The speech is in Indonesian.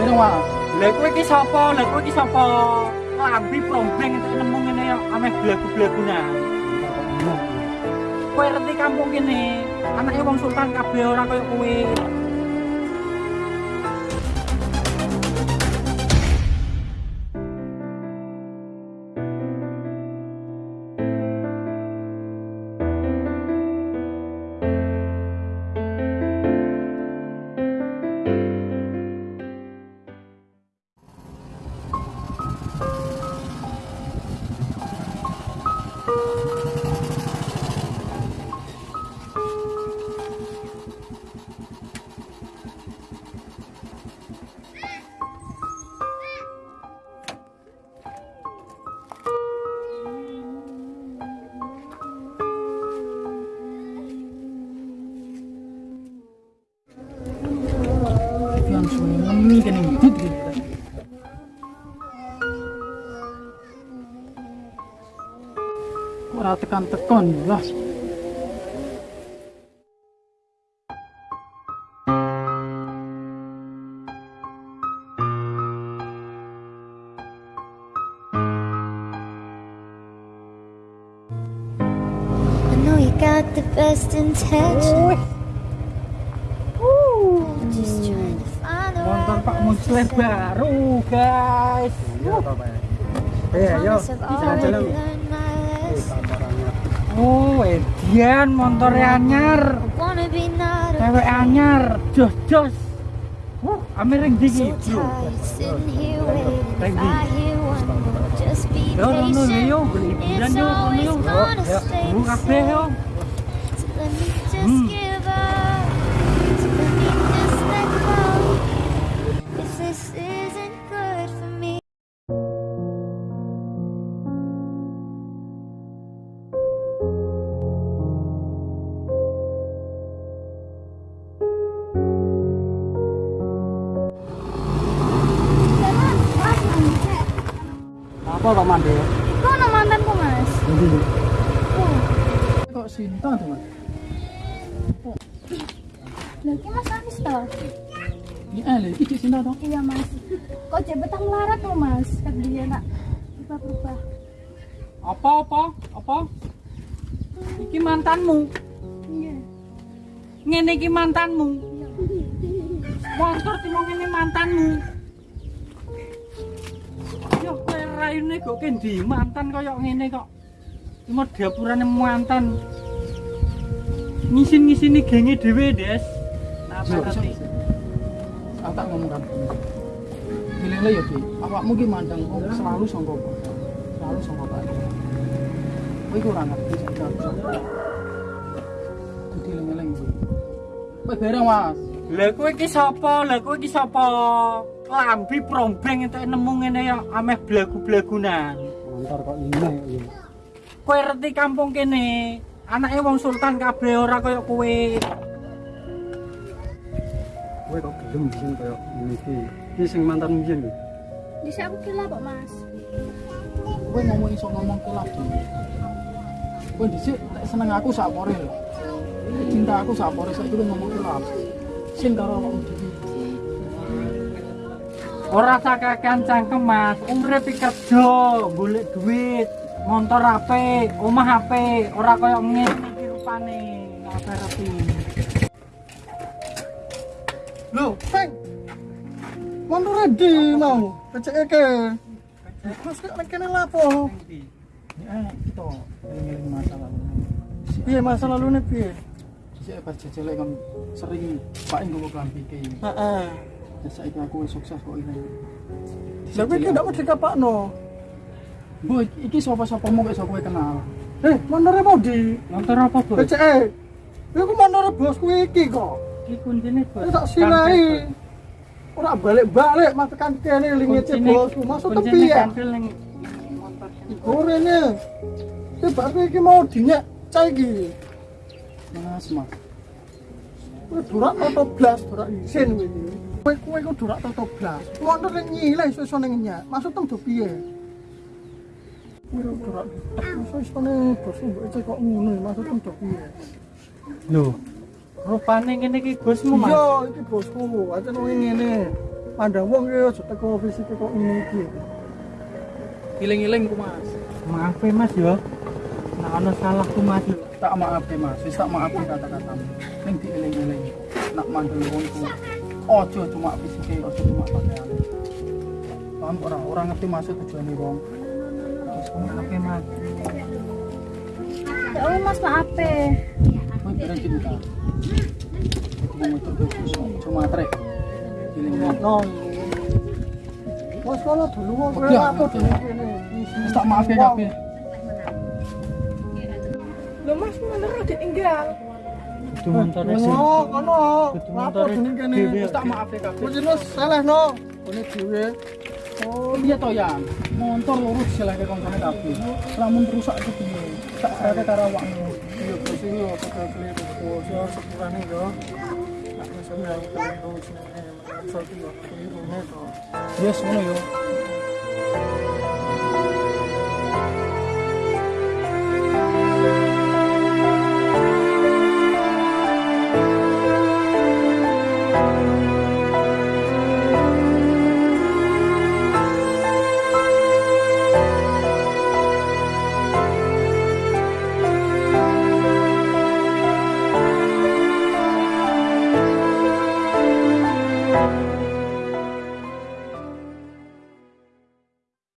bareng Mas. Lah kowe iki sapa? Lah kowe iki sapa? Lambi prombeng entuk nemu ngene ya ameh blagu-blagunan. Kowe ngerti kampung kene, anake wong sultan kabeh ora koyo kowe. Ora tekan-tekan lah. I know you got the best intention. Just trying to find the Motor right Pak Muslim baru, guys. Eh, ayo, Promise I've already jalan-jalan. Oh, Edian motornya anyar. Wanna be not a Cewek anyar, jos jos. Wuh, amiring so dingin. tired sitting here waiting. If Thank you. I hear one more, just be Yo, no, yo, It's yo, always yo. gonna Ya, kabeh yo. Apa Pak Mande? Kok nama mantanku mas? Kok Sinta tuh Mas? Lagi mas Anis toh? Ini eh lagi cik Sinta toh. Iya mas. Kok jadi betang melarat tuh mas? Kan dia nak berubah berubah. Apa apa? Apa? Iki mantanmu. Iya. Ngene iki mantanmu. Motor timo ngene mantanmu. Raine kok kendi mantan koyo ngene kok. Cuma dapurane mantan. Ngisin-ngisini genge dhewe, Des. Nah, tadi? bisa. Aku tak ngomong kan. Pilih ya Ki. Awakmu ki mandang wong selalu sangka? Selalu sangka apa? Kowe iku ora ngerti sak jam. Kudu eling-eling kuwi. Kowe bareng Mas. Lah kowe iki sapa? Lah kowe iki sapa? Lambi prombeng entuk nemu ngene ya ameh blagu-blagunan. Motor kok ini ya. Kowe ngerti kampung kene, anake wong sultan kabeh ora kaya kowe. Kowe kok gelem sing koyo ini iki. Iki sing mantan mbiyen lho. Bisa aku kira kok mas. Kowe ngomong iso ngomong kelak dhewe. Kowe dhisik seneng aku sak pore lho. Cinta aku sak pore saiki ngomong kelak. Sing karo awakmu dhewe. Ora sakakean cangkem, Mas. Urip kerja, golek duit, motor apik, omah apik, ora kaya ngene iki rupane. Rapi. Lho, Peng. Motor ready mau. Keceke ke. Terus kok kene lapo? Ya masa lalu. Piye masa lalune piye? Dhisik pas kan sering Pak nggo klambi ki. Heeh. Saiki aku wis sukses kok ini. Lah kowe iki ndak mau dikapakno. Bu, iki sapa-sapamu kok iso kowe kenal. Eh, motornya mau di Motor apa, Bos? keceke. Iku motor bosku iki kok. Iki kuncine, Bos. Ini tak silai. Ora balik-balik mas tekan kene lingete bosku. Masuk tepi ya. Kantil ning motor. Gorene. Iki berarti iki mau dinyek cah iki. Mas, Mas. Kowe durak toto blas, durak isin iki. Kowe kowe ku durak toto blas. Motor ning nyileh iso-iso ning nyek. Maksud tem do piye? Kowe durak. Iso-iso ning bosku mbok cek kok ngono. Maksud tem do piye? Lho, rupane ngene iki Gusmu, Mas. Iya, iki bosku. Aja nang ngene. pandang wong ya aja teko fisike kok ngene iki. Iling-iling ku Mas. maaf ya mas yo nah ono salah ku mas yo Tak maaf ya Mas, wis tak maaf kata-katamu. Ning dieling-eling. Nak mandul wongku. Ojo cuma fisike, ojo cuma pakaian. Paham ora? Orang ngerti maksud tujuane wong. Wis maaf ya mas Ya Allah mas ya. Kowe kira cinta. Jadi cuma trek. Iling-iling. No. Wes kono dulu wong udah. dene kene. Wis tak maaf ya kabeh. Lo mas? Itu montore sih Oh, kono. Lapo dene kene. Wis tak maaf ya kabeh. Wis jelas salah no. Kene dhewe. Oh iya toh ya, motor lurus silahkan koncone kabeh. Lamun rusak itu piye? Tak serate karo awakmu. Iya, bos iki kok keliru. Bos yo sepurane yo. Ne to. Yes ngono yo.